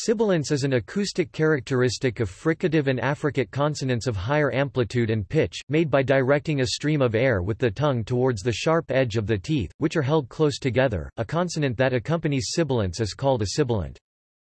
Sibilance is an acoustic characteristic of fricative and affricate consonants of higher amplitude and pitch, made by directing a stream of air with the tongue towards the sharp edge of the teeth, which are held close together. A consonant that accompanies sibilance is called a sibilant.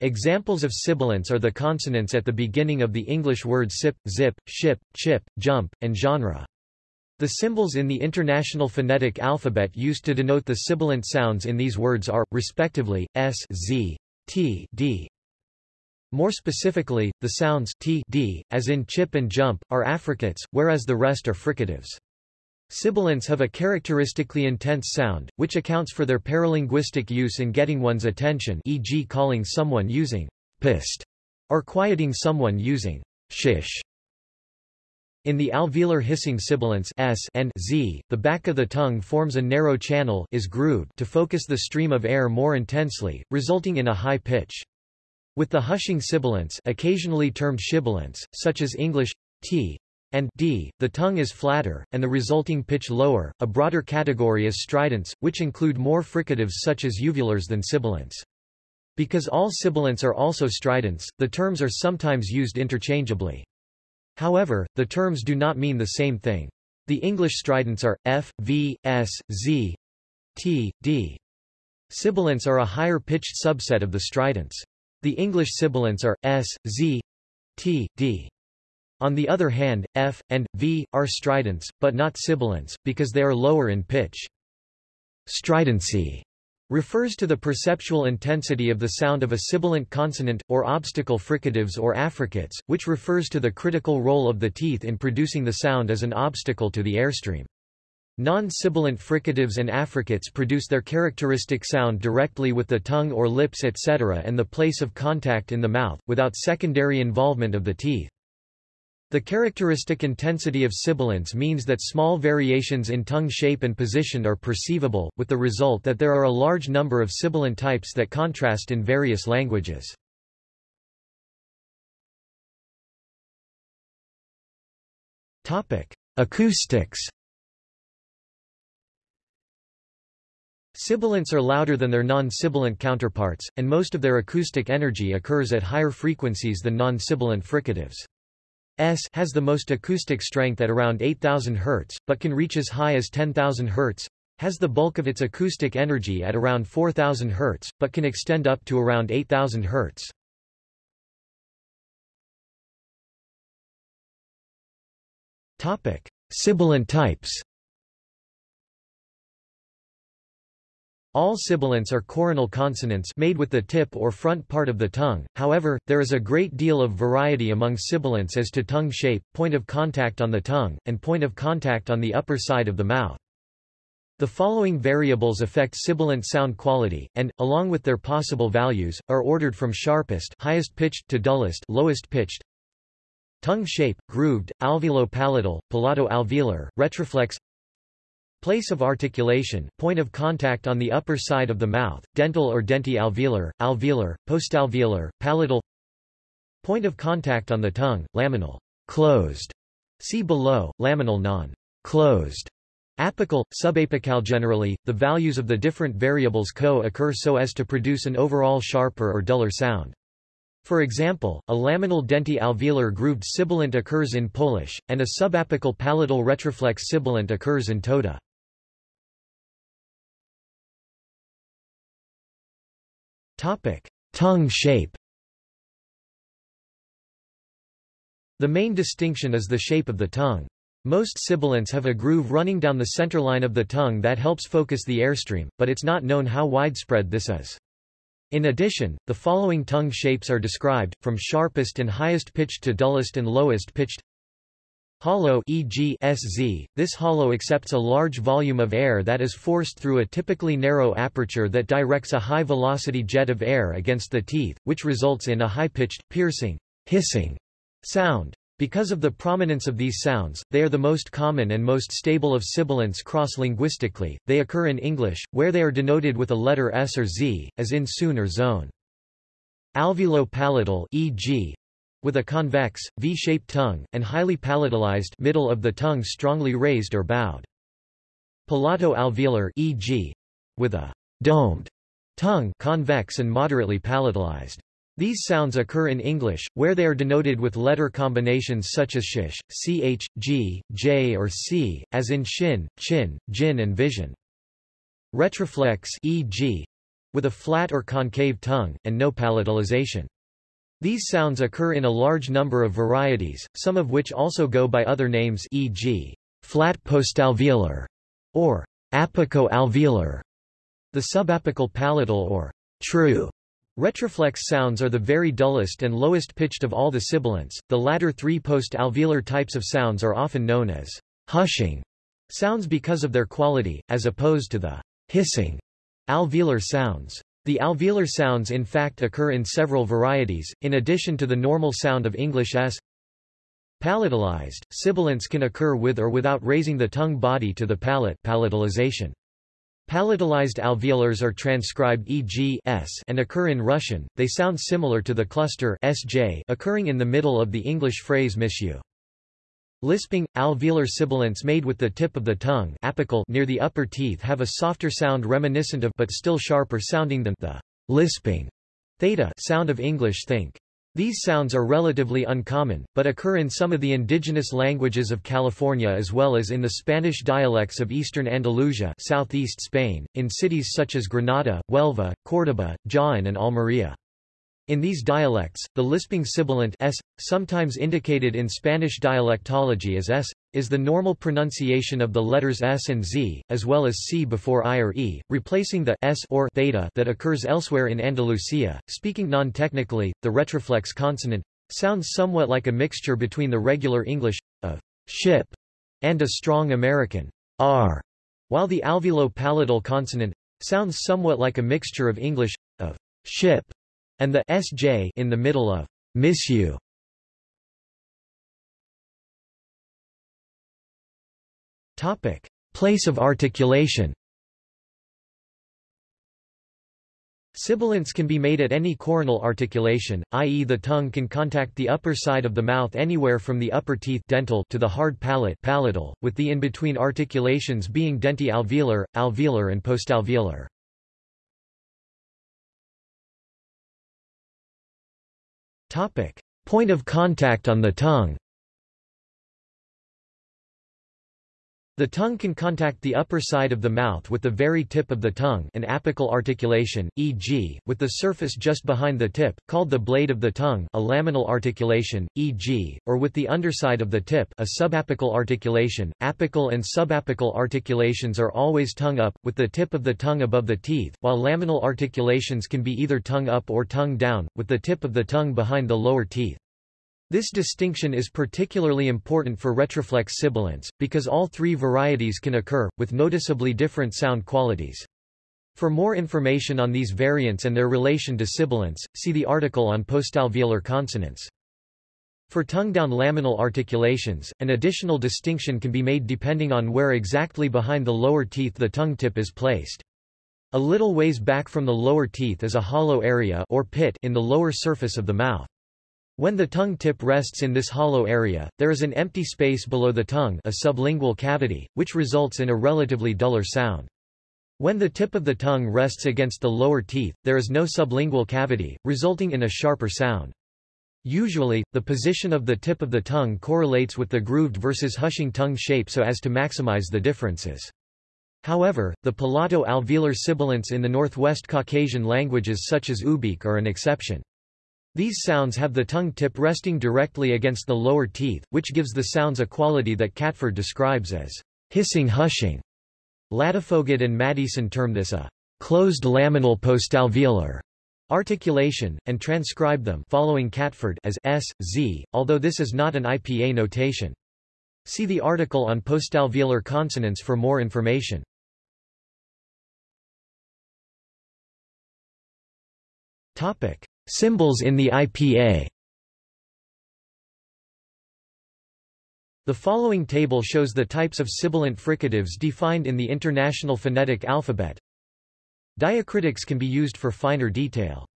Examples of sibilants are the consonants at the beginning of the English words sip, zip, ship, chip, jump, and genre. The symbols in the International Phonetic Alphabet used to denote the sibilant sounds in these words are, respectively, s, z, t, d, more specifically, the sounds t, d, as in chip and jump, are affricates, whereas the rest are fricatives. Sibilants have a characteristically intense sound, which accounts for their paralinguistic use in getting one's attention e.g. calling someone using pissed, or quieting someone using shish. In the alveolar hissing sibilants s and z, the back of the tongue forms a narrow channel is grooved to focus the stream of air more intensely, resulting in a high pitch. With the hushing sibilants occasionally termed shibilants, such as English t and d, the tongue is flatter, and the resulting pitch lower. A broader category is stridents, which include more fricatives such as uvulars than sibilants. Because all sibilants are also stridents, the terms are sometimes used interchangeably. However, the terms do not mean the same thing. The English stridents are f, v, s, z, t, d. Sibilants are a higher pitched subset of the stridents. The English sibilants are s, z, t, d. On the other hand, f, and, v, are stridents, but not sibilants, because they are lower in pitch. Stridency refers to the perceptual intensity of the sound of a sibilant consonant, or obstacle fricatives or affricates, which refers to the critical role of the teeth in producing the sound as an obstacle to the airstream. Non-sibilant fricatives and affricates produce their characteristic sound directly with the tongue or lips etc. and the place of contact in the mouth, without secondary involvement of the teeth. The characteristic intensity of sibilants means that small variations in tongue shape and position are perceivable, with the result that there are a large number of sibilant types that contrast in various languages. Acoustics Sibilants are louder than their non-sibilant counterparts, and most of their acoustic energy occurs at higher frequencies than non-sibilant fricatives. S has the most acoustic strength at around 8000 Hz, but can reach as high as 10,000 Hz, has the bulk of its acoustic energy at around 4000 Hz, but can extend up to around 8000 Hz. Topic: Sibilant types. All sibilants are coronal consonants made with the tip or front part of the tongue, however, there is a great deal of variety among sibilants as to tongue shape, point of contact on the tongue, and point of contact on the upper side of the mouth. The following variables affect sibilant sound quality, and, along with their possible values, are ordered from sharpest highest pitched to dullest lowest pitched. Tongue shape, grooved, alveolo-palatal, palato-alveolar, retroflex Place of articulation, point of contact on the upper side of the mouth, dental or denti-alveolar, alveolar, postalveolar, palatal Point of contact on the tongue, laminal, closed. See below, laminal non-closed. Apical, subapical generally, the values of the different variables co-occur so as to produce an overall sharper or duller sound. For example, a laminal denti-alveolar grooved sibilant occurs in Polish, and a subapical palatal retroflex sibilant occurs in Toda. Topic: Tongue shape. The main distinction is the shape of the tongue. Most sibilants have a groove running down the centerline of the tongue that helps focus the airstream, but it's not known how widespread this is. In addition, the following tongue shapes are described, from sharpest and highest pitched to dullest and lowest pitched. Hollow e.g. SZ, this hollow accepts a large volume of air that is forced through a typically narrow aperture that directs a high-velocity jet of air against the teeth, which results in a high-pitched, piercing, hissing sound. Because of the prominence of these sounds, they are the most common and most stable of sibilants cross-linguistically. They occur in English, where they are denoted with a letter S or Z, as in soon or zone. Alveolo-palatal e.g., with a convex, V-shaped tongue, and highly palatalized middle of the tongue strongly raised or bowed. Palato-alveolar e.g. with a domed tongue convex and moderately palatalized. These sounds occur in English, where they are denoted with letter combinations such as sh, ch, g, j or c, as in shin, chin, jin and vision. Retroflex e.g. with a flat or concave tongue, and no palatalization. These sounds occur in a large number of varieties, some of which also go by other names e.g. flat postalveolar or apico-alveolar. The subapical palatal or true Retroflex sounds are the very dullest and lowest pitched of all the sibilants. The latter three post-alveolar types of sounds are often known as hushing sounds because of their quality, as opposed to the hissing alveolar sounds. The alveolar sounds in fact occur in several varieties, in addition to the normal sound of English s. Palatalized, sibilants can occur with or without raising the tongue body to the palate palatalization. Palatalized alveolars are transcribed e.g. s and occur in Russian, they sound similar to the cluster sj occurring in the middle of the English phrase misju. Lisping, alveolar sibilants made with the tip of the tongue apical near the upper teeth have a softer sound reminiscent of but still sharper sounding than the lisping theta sound of English think. These sounds are relatively uncommon, but occur in some of the indigenous languages of California as well as in the Spanish dialects of eastern Andalusia southeast Spain, in cities such as Granada, Huelva, Córdoba, Jaén and Almería. In these dialects, the lisping sibilant s, sometimes indicated in Spanish dialectology as s, is the normal pronunciation of the letters s and z, as well as c before i or e, replacing the s or theta that occurs elsewhere in Andalusia. Speaking non-technically, the retroflex consonant sounds somewhat like a mixture between the regular English of ship and a strong American r, while the alveolo-palatal consonant sounds somewhat like a mixture of English of ship and the sj in the middle of miss you. Topic: Place of articulation. Sibilants can be made at any coronal articulation, i.e. the tongue can contact the upper side of the mouth anywhere from the upper teeth dental to the hard palate palatal, with the in-between articulations being denti-alveolar, alveolar and postalveolar. Topic. Point of contact on the tongue The tongue can contact the upper side of the mouth with the very tip of the tongue an apical articulation, e.g., with the surface just behind the tip, called the blade of the tongue a laminal articulation, e.g., or with the underside of the tip a subapical articulation. Apical and subapical articulations are always tongue up, with the tip of the tongue above the teeth, while laminal articulations can be either tongue up or tongue down, with the tip of the tongue behind the lower teeth. This distinction is particularly important for retroflex sibilants, because all three varieties can occur, with noticeably different sound qualities. For more information on these variants and their relation to sibilants, see the article on postalveolar consonants. For tongue-down laminal articulations, an additional distinction can be made depending on where exactly behind the lower teeth the tongue tip is placed. A little ways back from the lower teeth is a hollow area or pit in the lower surface of the mouth. When the tongue tip rests in this hollow area, there is an empty space below the tongue a sublingual cavity, which results in a relatively duller sound. When the tip of the tongue rests against the lower teeth, there is no sublingual cavity, resulting in a sharper sound. Usually, the position of the tip of the tongue correlates with the grooved versus hushing tongue shape so as to maximize the differences. However, the palato-alveolar sibilants in the Northwest Caucasian languages such as Ubykh are an exception. These sounds have the tongue tip resting directly against the lower teeth, which gives the sounds a quality that Catford describes as hissing-hushing. Ladefoged and Maddieson term this a closed laminal postalveolar articulation, and transcribe them following Catford as s, z, although this is not an IPA notation. See the article on postalveolar consonants for more information. Topic. Symbols in the IPA The following table shows the types of sibilant fricatives defined in the International Phonetic Alphabet. Diacritics can be used for finer detail.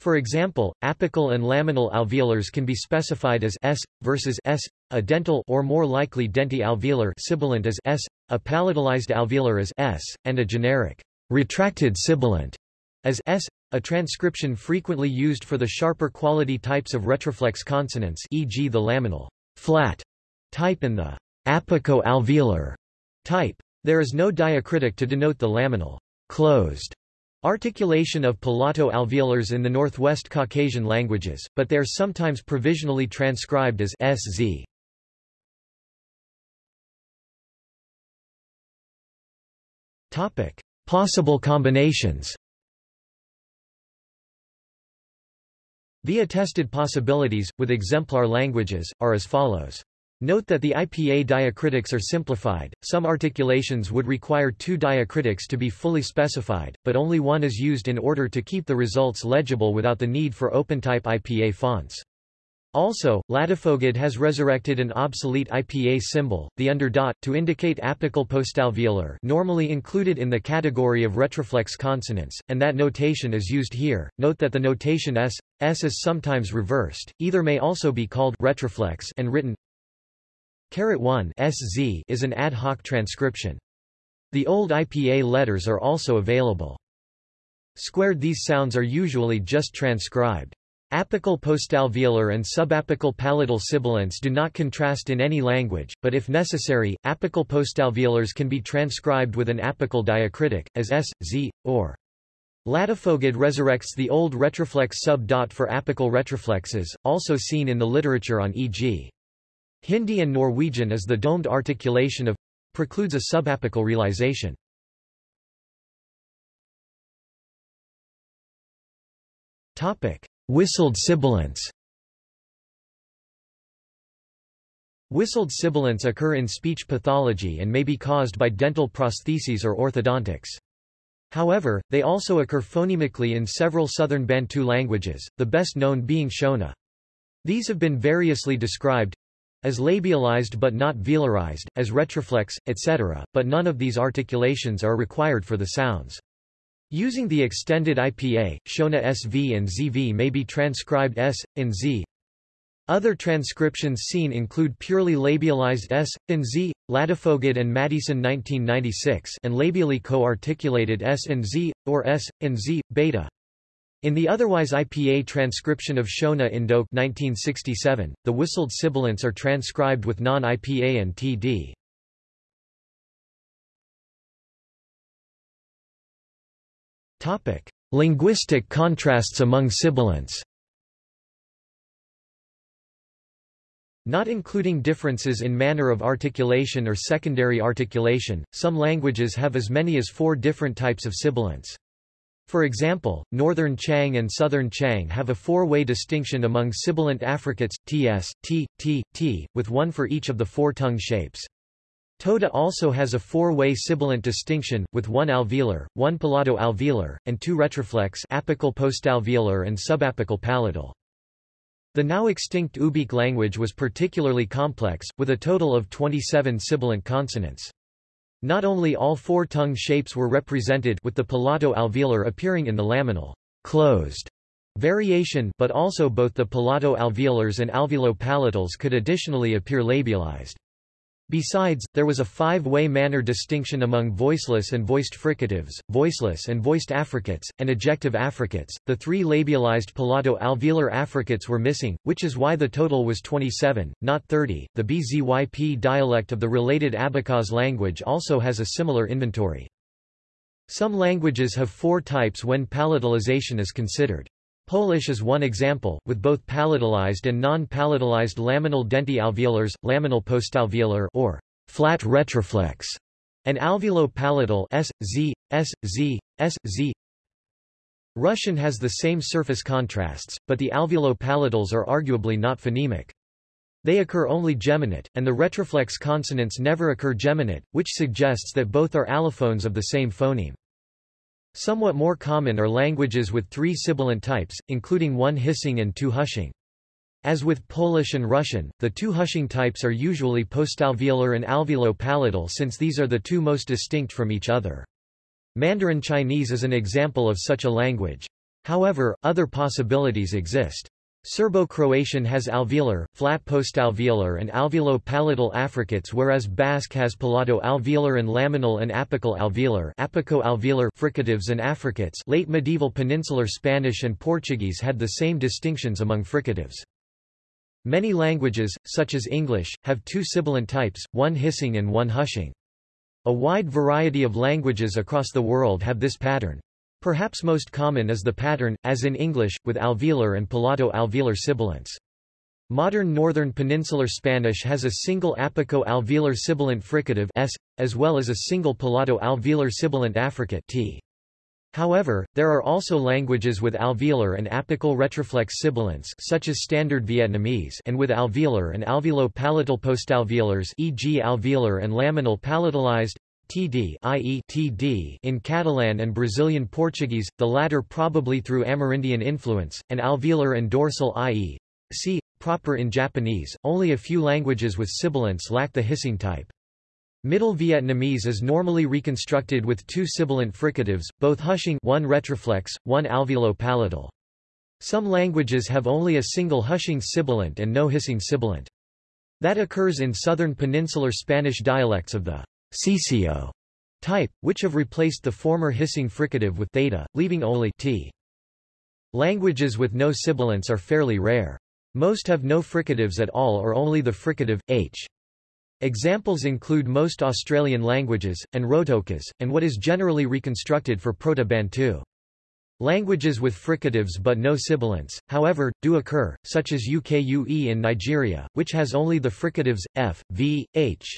For example, apical and laminal alveolars can be specified as s versus s, a dental or more likely denti-alveolar sibilant as s, a palatalized alveolar as s, and a generic retracted sibilant as s a transcription frequently used for the sharper quality types of retroflex consonants e.g. the laminal flat type and the apico-alveolar type. There is no diacritic to denote the laminal closed articulation of palato-alveolars in the Northwest Caucasian languages, but they are sometimes provisionally transcribed as sz. Topic: Possible combinations. The attested possibilities, with exemplar languages, are as follows. Note that the IPA diacritics are simplified, some articulations would require two diacritics to be fully specified, but only one is used in order to keep the results legible without the need for OpenType IPA fonts. Also, Ladefoged has resurrected an obsolete IPA symbol, the underdot, to indicate apical postalveolar normally included in the category of retroflex consonants, and that notation is used here. Note that the notation s, s is sometimes reversed, either may also be called retroflex and written caret 1 sz is an ad hoc transcription. The old IPA letters are also available. Squared these sounds are usually just transcribed. Apical postalveolar and subapical palatal sibilants do not contrast in any language, but if necessary, apical postalveolars can be transcribed with an apical diacritic, as s, z, or. Ladefoged resurrects the old retroflex sub-dot for apical retroflexes, also seen in the literature on e.g. Hindi and Norwegian as the domed articulation of precludes a subapical realization. Topic. Whistled sibilants Whistled sibilants occur in speech pathology and may be caused by dental prostheses or orthodontics. However, they also occur phonemically in several southern Bantu languages, the best known being Shona. These have been variously described as labialized but not velarized, as retroflex, etc., but none of these articulations are required for the sounds. Using the extended IPA, Shona SV and ZV may be transcribed S, and Z. Other transcriptions seen include purely labialized S, and Z, Ladefoged and Maddieson 1996 and labially co-articulated S and Z, or S, and Z, beta. In the otherwise IPA transcription of Shona Indok 1967, the whistled sibilants are transcribed with non-IPA and TD. Topic: Linguistic contrasts among sibilants. Not including differences in manner of articulation or secondary articulation, some languages have as many as four different types of sibilants. For example, Northern Qiang and Southern Qiang have a four-way distinction among sibilant affricates, ts, t, t, t, with one for each of the four tongue shapes. Toda also has a four-way sibilant distinction, with one alveolar, one palato-alveolar, and two retroflex apical postalveolar and subapical palatal. The now extinct Ubykh language was particularly complex, with a total of 27 sibilant consonants. Not only all four tongue shapes were represented with the palato-alveolar appearing in the laminal closed variation but also both the palato-alveolars and alveolo-palatals could additionally appear labialized. Besides, there was a five-way manner distinction among voiceless and voiced fricatives, voiceless and voiced affricates, and ejective affricates. The three labialized palato-alveolar affricates were missing, which is why the total was 27, not 30. The BZYP dialect of the related Abkhaz language also has a similar inventory. Some languages have four types when palatalization is considered. Polish is one example, with both palatalized and non-palatalized laminal denti alveolars, laminal postalveolar or flat retroflex, and alveolo-palatal S, Z, S, Z, S, Z. Russian has the same surface contrasts, but the alveolo-palatals are arguably not phonemic. They occur only geminate, and the retroflex consonants never occur geminate, which suggests that both are allophones of the same phoneme. Somewhat more common are languages with three sibilant types, including one hissing and two hushing. As with Polish and Russian, the two hushing types are usually postalveolar and alveolo-palatal since these are the two most distinct from each other. Mandarin Chinese is an example of such a language. However, other possibilities exist. Serbo-Croatian has alveolar, flat postalveolar and alveolo-palatal affricates whereas Basque has palato-alveolar and laminal and apical alveolar apico-alveolar fricatives and affricates late medieval peninsular Spanish and Portuguese had the same distinctions among fricatives. Many languages, such as English, have two sibilant types, one hissing and one hushing. A wide variety of languages across the world have this pattern. Perhaps most common is the pattern, as in English, with alveolar and palato-alveolar sibilants. Modern Northern Peninsular Spanish has a single apico-alveolar sibilant fricative s, as well as a single palato-alveolar sibilant affricate t. However, there are also languages with alveolar and apical retroflex sibilants such as Standard Vietnamese and with alveolar and alveolo-palatal postalveolars e.g. alveolar and laminal palatalized td i.e. td in Catalan and Brazilian Portuguese, the latter probably through Amerindian influence, and alveolar and dorsal i.e. c. proper in Japanese. Only a few languages with sibilants lack the hissing type. Middle Vietnamese is normally reconstructed with two sibilant fricatives, both hushing one retroflex, one alveolo-palatal. Some languages have only a single hushing sibilant and no hissing sibilant. That occurs in southern peninsular Spanish dialects of the ceceo type, which have replaced the former hissing fricative with theta, leaving only t. Languages with no sibilants are fairly rare. Most have no fricatives at all or only the fricative, h. Examples include most Australian languages, and Rotokas, and what is generally reconstructed for Proto-Bantu. Languages with fricatives but no sibilants, however, do occur, such as Ukue in Nigeria, which has only the fricatives, f, v, h.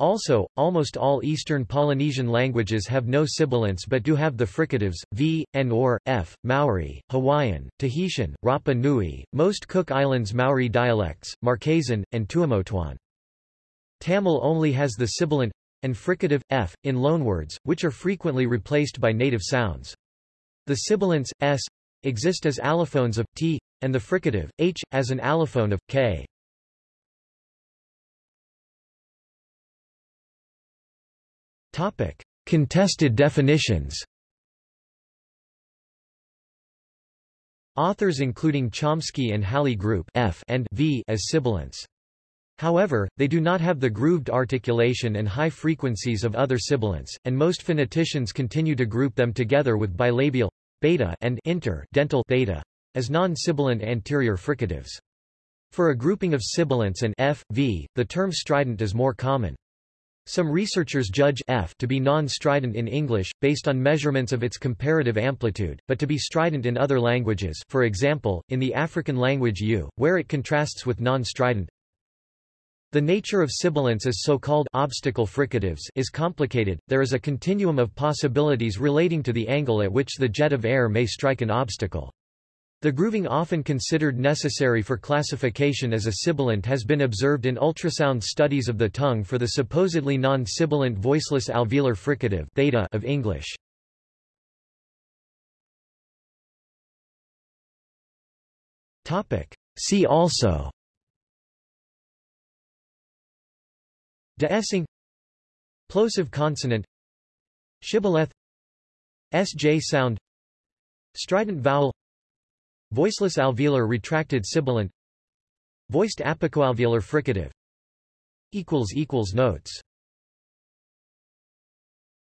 Also, almost all Eastern Polynesian languages have no sibilants but do have the fricatives, v, n or, f, Maori, Hawaiian, Tahitian, Rapa Nui, most Cook Islands Maori dialects, Marquesan, and Tuamotuan. Tamil only has the sibilant and fricative, f, in loanwords, which are frequently replaced by native sounds. The sibilants, s, exist as allophones of t, and the fricative, h, as an allophone of k. Topic: Contested definitions. Authors including Chomsky and Halle group F and V as sibilants. However, they do not have the grooved articulation and high frequencies of other sibilants, and most phoneticians continue to group them together with bilabial beta and inter dental theta as non-sibilant anterior fricatives. For a grouping of sibilants and f, v, the term strident is more common. Some researchers judge f to be non-strident in English, based on measurements of its comparative amplitude, but to be strident in other languages for example, in the African language Ewe, where it contrasts with non-strident. The nature of sibilants as so-called obstacle fricatives is complicated, there is a continuum of possibilities relating to the angle at which the jet of air may strike an obstacle. The grooving often considered necessary for classification as a sibilant has been observed in ultrasound studies of the tongue for the supposedly non-sibilant voiceless alveolar fricative theta of English. See also Deessing Plosive consonant Shibboleth SJ sound Strident vowel Voiceless alveolar retracted sibilant. Voiced apicoalveolar fricative. Notes